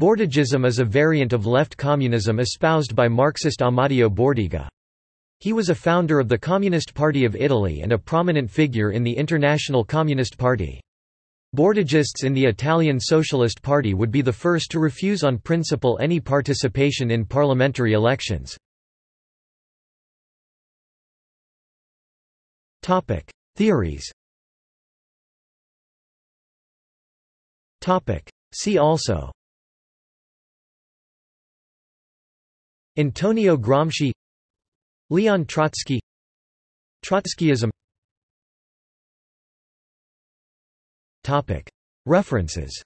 Bordigism is a variant of left communism espoused by Marxist Amadeo Bordiga. He was a founder of the Communist Party of Italy and a prominent figure in the International Communist Party. Bordigists in the Italian Socialist Party would be the first to refuse on principle any participation in parliamentary elections. Theories See also Antonio Gramsci Leon Trotsky Trotskyism. References